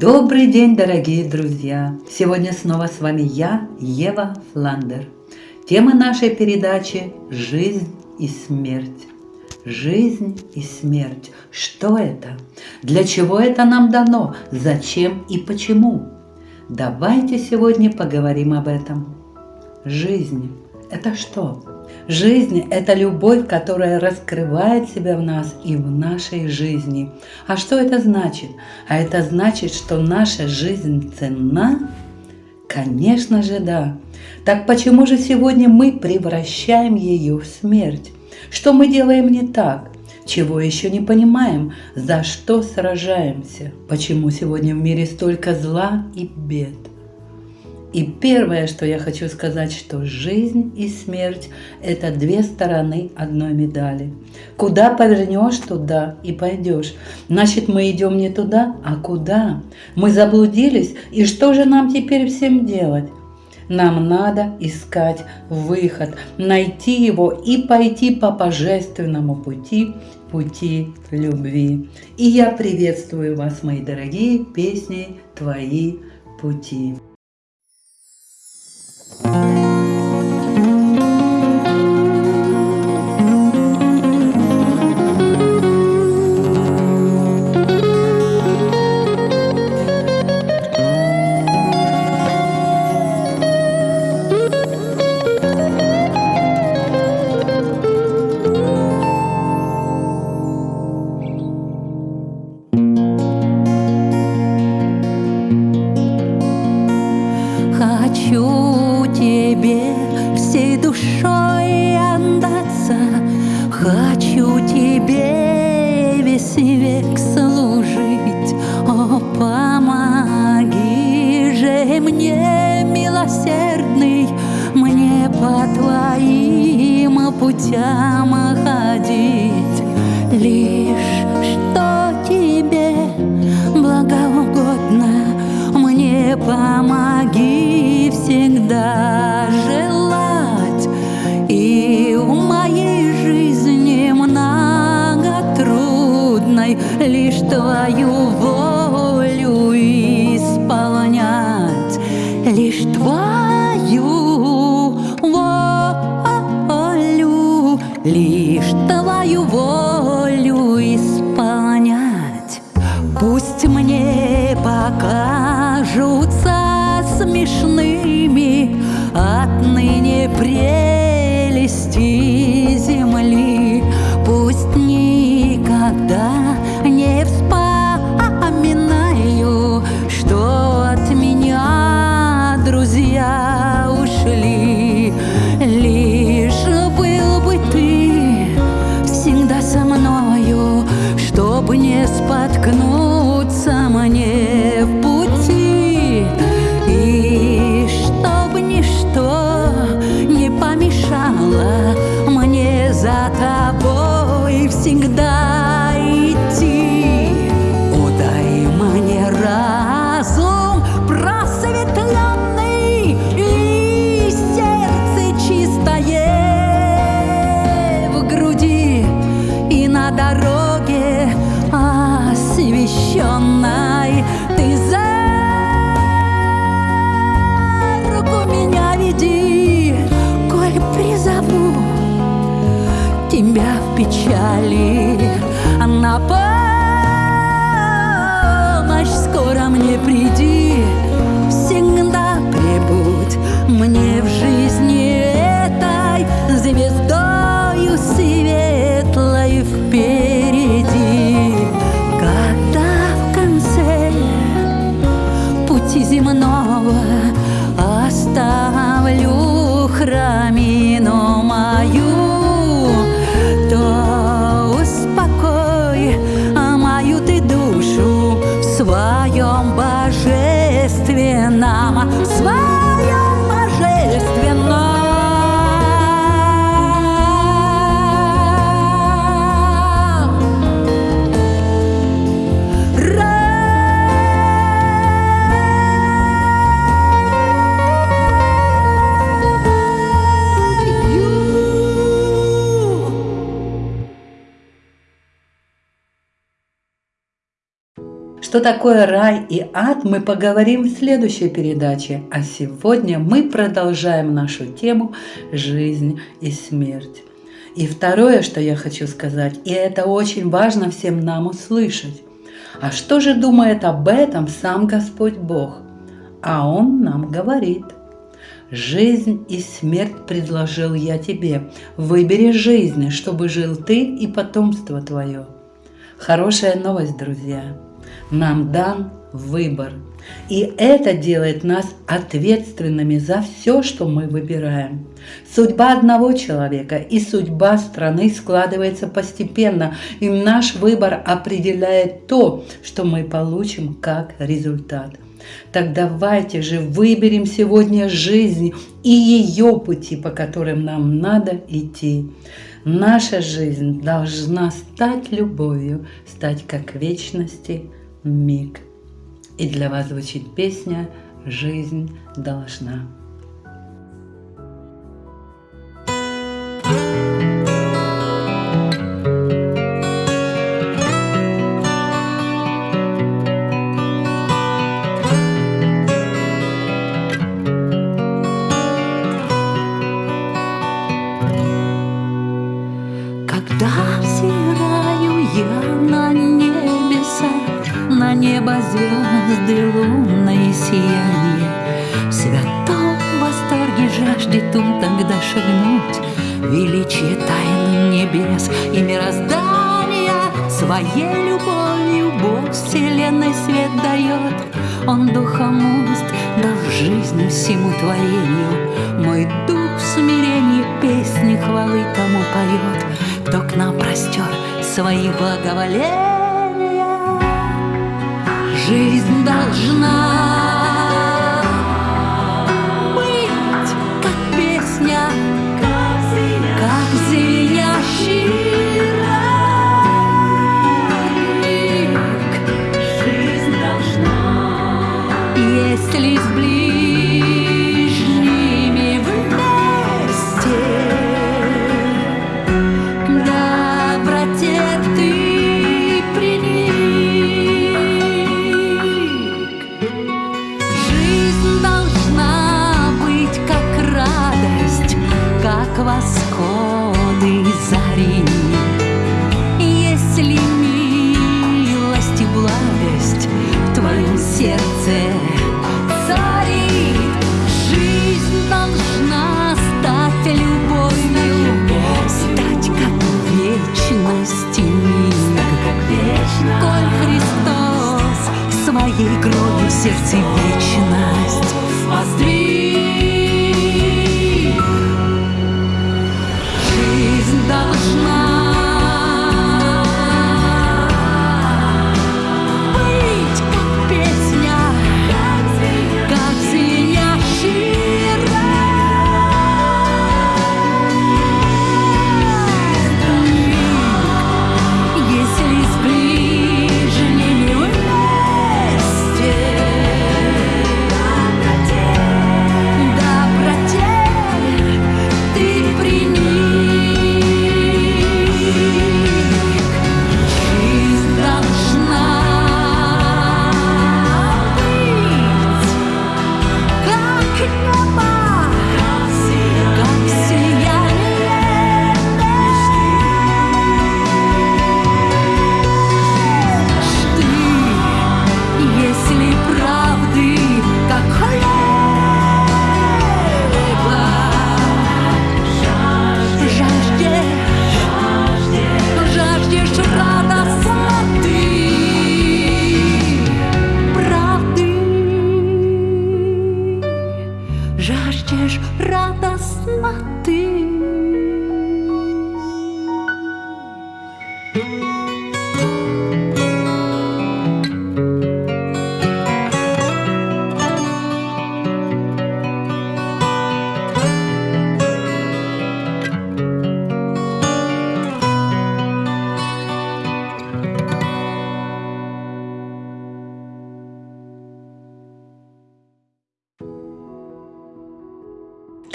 Добрый день, дорогие друзья! Сегодня снова с вами я, Ева Фландер. Тема нашей передачи – жизнь и смерть. Жизнь и смерть. Что это? Для чего это нам дано? Зачем и почему? Давайте сегодня поговорим об этом. Жизнь – это что? Жизнь – это любовь, которая раскрывает себя в нас и в нашей жизни. А что это значит? А это значит, что наша жизнь ценна? Конечно же, да. Так почему же сегодня мы превращаем ее в смерть? Что мы делаем не так? Чего еще не понимаем? За что сражаемся? Почему сегодня в мире столько зла и бед? И первое, что я хочу сказать, что жизнь и смерть – это две стороны одной медали. Куда повернешь, туда и пойдешь. Значит, мы идем не туда, а куда? Мы заблудились, и что же нам теперь всем делать? Нам надо искать выход, найти его и пойти по божественному пути, пути любви. И я приветствую вас, мои дорогие песни «Твои пути». Thank you. Путям ходить, лишь что тебе благоугодно, мне помоги всегда желать. И в моей жизни много трудной, лишь твою волю исполнять, лишь твою божественном В Что такое рай и ад, мы поговорим в следующей передаче. А сегодня мы продолжаем нашу тему «Жизнь и смерть». И второе, что я хочу сказать, и это очень важно всем нам услышать. А что же думает об этом сам Господь Бог? А Он нам говорит. Жизнь и смерть предложил я тебе. Выбери жизнь, чтобы жил ты и потомство твое. Хорошая новость, друзья. Нам дан выбор. И это делает нас ответственными за все, что мы выбираем. Судьба одного человека и судьба страны складывается постепенно, и наш выбор определяет то, что мы получим как результат. Так давайте же выберем сегодня жизнь и ее пути, по которым нам надо идти. Наша жизнь должна стать любовью, стать как вечности миг. И для вас звучит песня «Жизнь должна». Жаждет он тогда шагнуть. Величие тайн небес и мироздания Своей любовью Бог вселенной свет дает. Он духом уст дал жизнь всему творению. Мой дух в смирении песни хвалы тому поет. Кто к нам простер свои благоволения? Жизнь должна как восходы зари.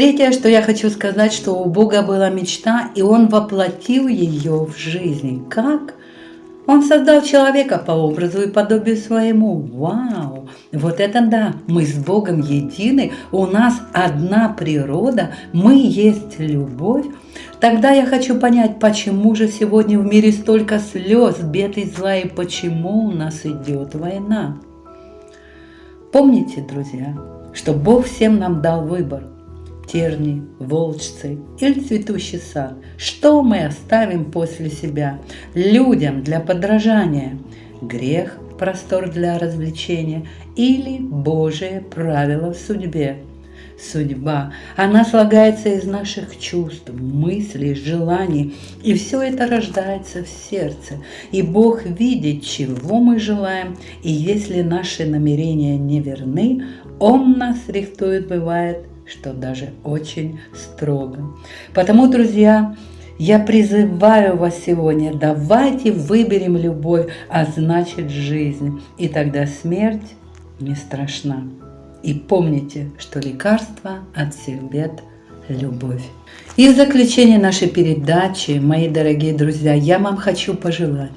Третье, что я хочу сказать, что у Бога была мечта, и Он воплотил ее в жизнь. Как? Он создал человека по образу и подобию своему. Вау! Вот это да! Мы с Богом едины, у нас одна природа, мы есть любовь. Тогда я хочу понять, почему же сегодня в мире столько слез, бед и зла, и почему у нас идет война. Помните, друзья, что Бог всем нам дал выбор – терни, волчцы или цветущий сад. Что мы оставим после себя людям для подражания? Грех, простор для развлечения или Божие правило в судьбе? Судьба, она слагается из наших чувств, мыслей, желаний, и все это рождается в сердце. И Бог видит, чего мы желаем, и если наши намерения не верны, Он нас рихтует, бывает, что даже очень строго. Потому, друзья, я призываю вас сегодня, давайте выберем любовь, а значит жизнь, и тогда смерть не страшна. И помните, что лекарство от всех бед – любовь. И в заключение нашей передачи, мои дорогие друзья, я вам хочу пожелать,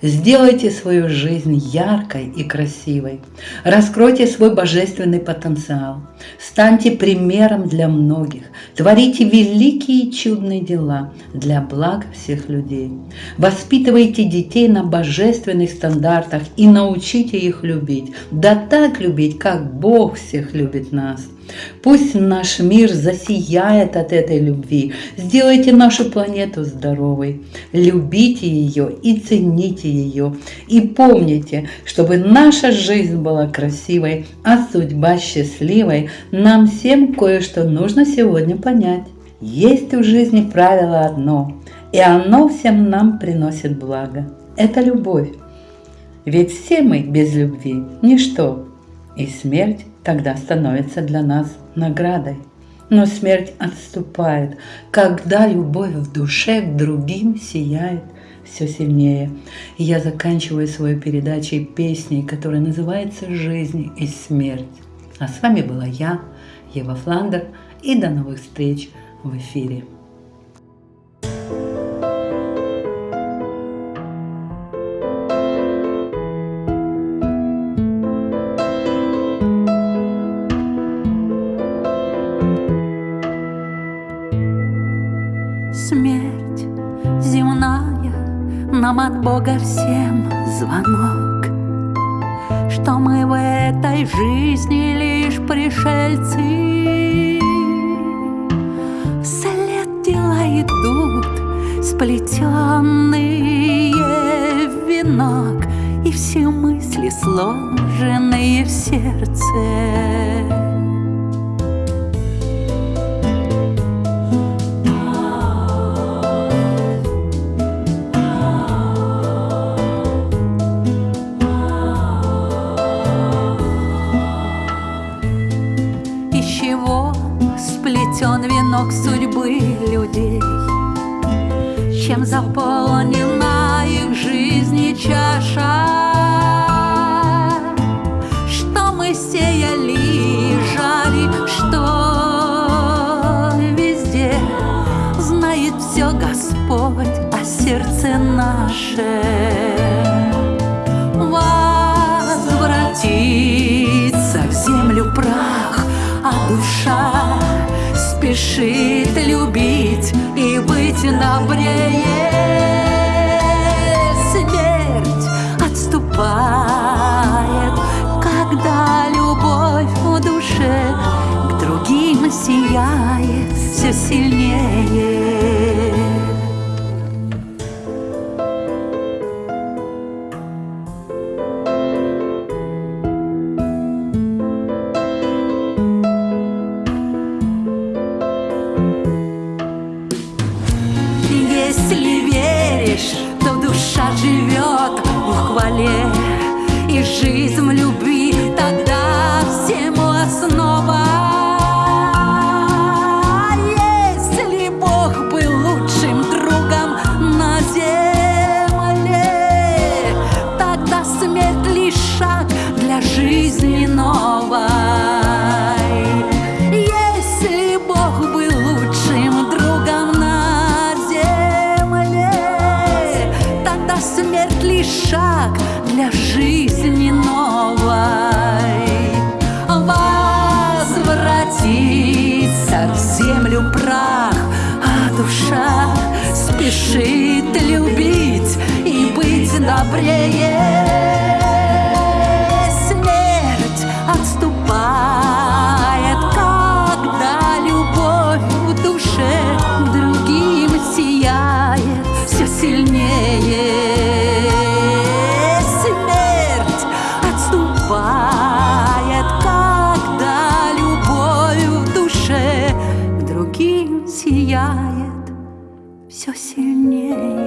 Сделайте свою жизнь яркой и красивой. Раскройте свой божественный потенциал. Станьте примером для многих. Творите великие и чудные дела для благ всех людей. Воспитывайте детей на божественных стандартах и научите их любить. Да так любить, как Бог всех любит нас – Пусть наш мир засияет от этой любви. Сделайте нашу планету здоровой. Любите ее и цените ее. И помните, чтобы наша жизнь была красивой, а судьба счастливой, нам всем кое-что нужно сегодня понять. Есть в жизни правило одно, и оно всем нам приносит благо. Это любовь. Ведь все мы без любви – ничто, и смерть тогда становится для нас наградой. Но смерть отступает, когда любовь в душе к другим сияет все сильнее. И я заканчиваю свою передачу песней, которая называется «Жизнь и смерть». А с вами была я, Ева Фландер, и до новых встреч в эфире. Бога всем звонок, Что мы в этой жизни лишь пришельцы. Вслед дела идут сплетенные в венок, И все мысли сложенные в сердце. Венок судьбы людей, Чем заполнена их жизнь и чаша, Что мы сеяли и жали, что везде Знает все Господь о сердце наше. Возвратится в землю прах, а душа спешит любить и быть добрее. Смерть отступает, когда любовь в душе к другим сияет все сильнее. спешит любить и быть добрее. Сильнее.